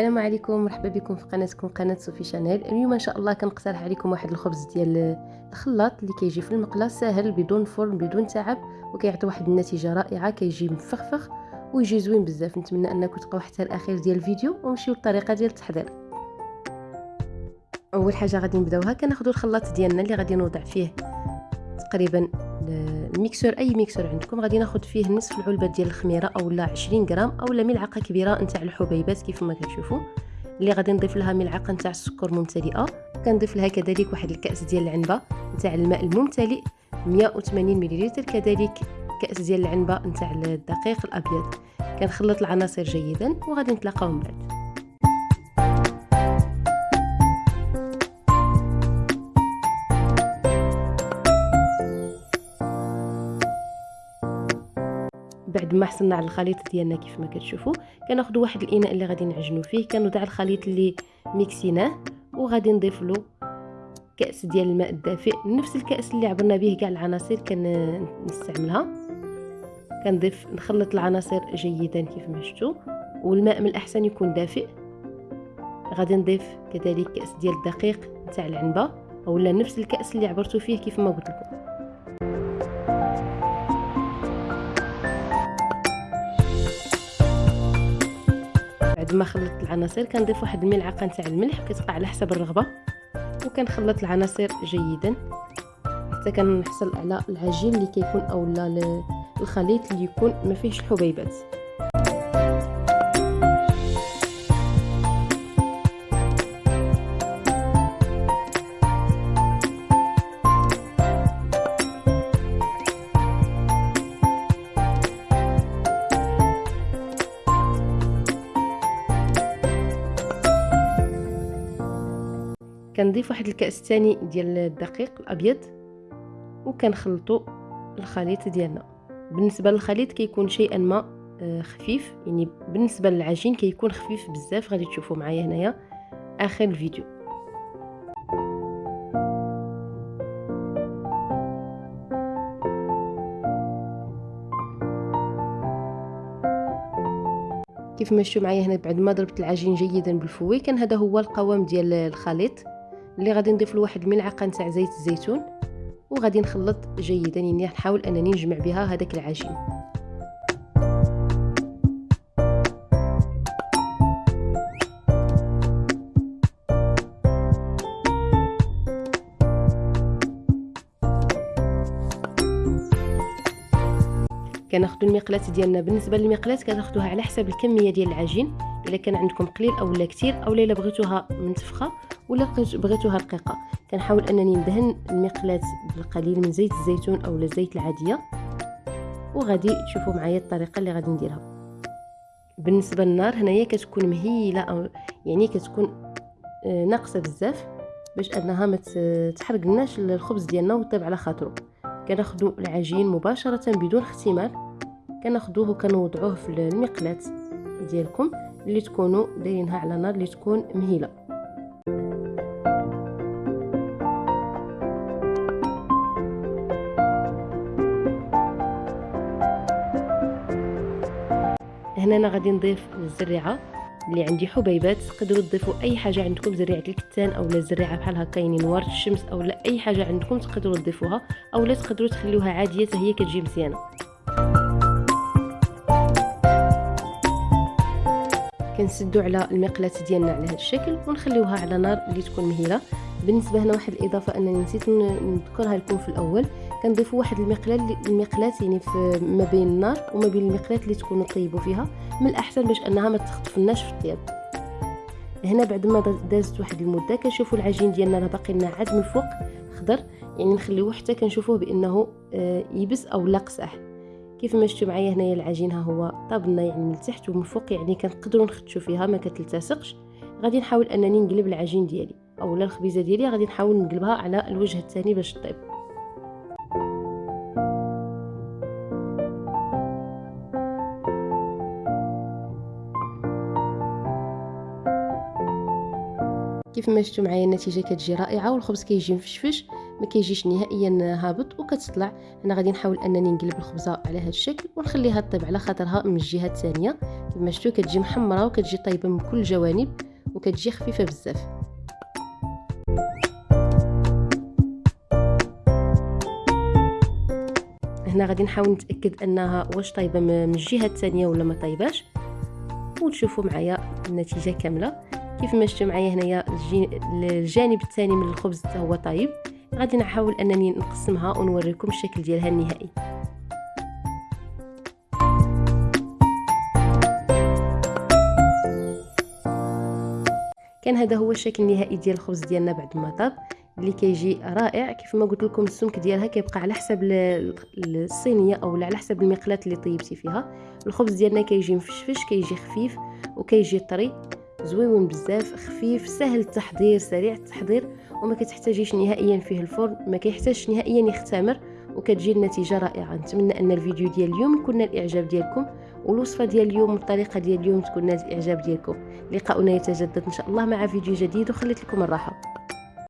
السلام عليكم مرحبا بكم في قناتكم قناة صوفي channel. اليوم إن شاء الله كنقترح عليكم واحد الخبز ديال الخلاط اللي كيجي في المقلة ساهل بدون فرن بدون تعب وكيعطي واحد النتيجة رائعة كيجي مفخفخ ويجي زوين بزاف. نتمنى انكم تبقاو حتى الأخير ديال الفيديو ونمشيو للطريقة ديال التحضير. أول حاجة غادي نبداوها كناخذوا الخلاط ديالنا اللي غادي نوضع فيه تقريبا ال mixeur أي mixeur عندكم غادي ناخذ فيه نصف العلبة ديال الخميرة اولا 20 غرام اولا ملعقة كبيرة نتاع الحبيبات كيف ما كتشوفوا. اللي غادي نضيف لها ملعقة نتاع السكر ممتلئة. كنضيف لها كذلك واحد الكأس ديال العنبة نتاع الماء الممتلئ 180 ملل كذلك كأس ديال العنبة نتاع الدقيق الأبيض. كنخلط العناصر جيدا وغادي نتلاقاو من بعد. بعد ما حصلنا على الخليط ديالنا كيف ما كتشوفوا كناخذوا واحد الإناء اللي غادي نعجنوا فيه كنوضع الخليط اللي ميكسيناه وغادي نضيف له كأس ديال الماء الدافئ. نفس الكأس اللي عبرنا به كاع العناصر كنستعملها كنضيف نخلط العناصر جيدا كيف ما شفتوا والماء من الأحسن يكون دافئ. غادي نضيف كذلك كأس ديال الدقيق تاع العنبة اولا نفس الكأس اللي عبرتوا فيه كيف ما قلت لكم. بعد ما خلطت العناصر كنضيف واحد الملعقة نتاع الملح كتبقى على حسب الرغبة وكنخلط العناصر جيدا. حتى كنحصل على العجين اللي كيكون اولا الخليط اللي يكون ما فيهش الحبيبات كنضيف واحد الكأس ثاني ديال الدقيق الأبيض وكنخلطوا الخليط ديالنا. بالنسبة للخليط كيكون شيئا ما آه، خفيف. يعني بالنسبة للعجين كيكون خفيف بزاف. غادي تشوفوا معايا هنايا آخر الفيديو. كيف ما شفتوا معايا هنا بعد ما ضربت العجين جيدا بالفوي كان هذا هو القوام ديال الخليط. اللي غادي نضيف له واحد الملعقه نتاع زيت الزيتون وغادي نخلط جيدا يعني نحاول أنني نجمع بها هذاك العجين. كناخذوا المقلاة ديالنا. بالنسبة للمقلاة كتاخذوها على حسب الكمية ديال العجين. إلا كان عندكم قليل أو لا كثير أو إلا بغيتوها منتفخة ولا بغيتوها رقيقة. كنحاول أنني ندهن المقلاة بالقليل من زيت الزيتون أو الزيت العادية. وغادي تشوفوا معايا الطريقة اللي غادي نديرها. بالنسبة للنار هنايا كتكون مهيلة أو يعني كتكون آه، ناقصة بزاف باش أنها ما تحرقناش الخبز ديالنا ويطيب على خاطرو. كناخذوا العجين مباشرة بدون اختمال كناخذوه وكنوضعوه في المقلاة ديالكم. اللي تكونوا دايرينها على نار اللي تكون مهيلة. هنا أنا غادي نضيف الزريعة. اللي عندي حبيبات تقدروا تضيفوا أي حاجة عندكم زريعة الكتان أو لا زريعة بحال هكا يعني نوار الشمس أو لا أي حاجة عندكم تقدروا تضيفوها أو لا تقدروا تخليوها عادية حتى هي كتجي مزيانة. كنسدو على المقلاة ديالنا على هذا الشكل ونخليوها على نار اللي تكون مهيلة. بالنسبة هنا واحد الإضافة أنني نسيت نذكرها لكم في الأول. كنضيفوا واحد المقلاه المقلاه يعني في ما بين النار وما بين المقلاه اللي تكونوا طيبوا فيها. من الأحسن باش أنها ما تخطفناش في الطياب. هنا بعد ما دازت واحد المدة كنشوفوا العجين ديالنا راه باقي لنا عاد من الفوق خضر. يعني نخليوه حتى كنشوفوه بأنه آه، يبس أو لا قصح. كيف ما شفتوا معايا هنايا العجين ها هو طاب لنا يعني من التحت ومن فوق يعني كنقدروا نخدشوا فيها ما كتلتصقش. غادي نحاول أنني نقلب العجين ديالي أولا الخبيزة ديالي غادي نحاول نقلبها على الوجه الثاني باش طيب كيف ما شفتوا معايا النتيجة كتجي رائعة والخبز كيجي مفشفش. ما كيجيش نهائيا هابط وكتطلع. أنا غادي نحاول أنني نقلب الخبزة على هذا الشكل ونخليها طيب على خاطرها من الجهة الثانية. كما شفتوا كتجي محمرة وكتجي طيبه من كل الجوانب وكتجي خفيفة بزاف. هنا غادي نحاول نتأكد أنها واش طايبة من الجهة الثانية ولا ما طايباش. وتشوفوا معايا النتيجة كاملة. كيف ما شفتوا معايا هنايا الجانب الثاني من الخبز حتى هو طايب. غادي نحاول انني نقسمها ونوريكم الشكل ديالها النهائي. كان هذا هو الشكل النهائي ديال الخبز ديالنا بعد ما طاب اللي كيجي رائع كيف ما قلت لكم السمك ديالها كيبقى على حسب الصينية أو على حسب المقلاة اللي طيبتي فيها. الخبز ديالنا كيجي مفشفش كيجي خفيف وكيجي طري. زويون بزاف خفيف سهل التحضير سريع التحضير وما كتحتاجيش نهائيا فيه الفرن ما كيحتاجش نهائيا يختمر وكتجي النتيجة رائعة. نتمنى أن الفيديو ديال اليوم يكون الإعجاب ديالكم والوصفة ديال اليوم والطريقة ديال اليوم تكون الإعجاب ديالكم. لقاؤنا يتجدد إن شاء الله مع فيديو جديد وخليت لكم الراحة.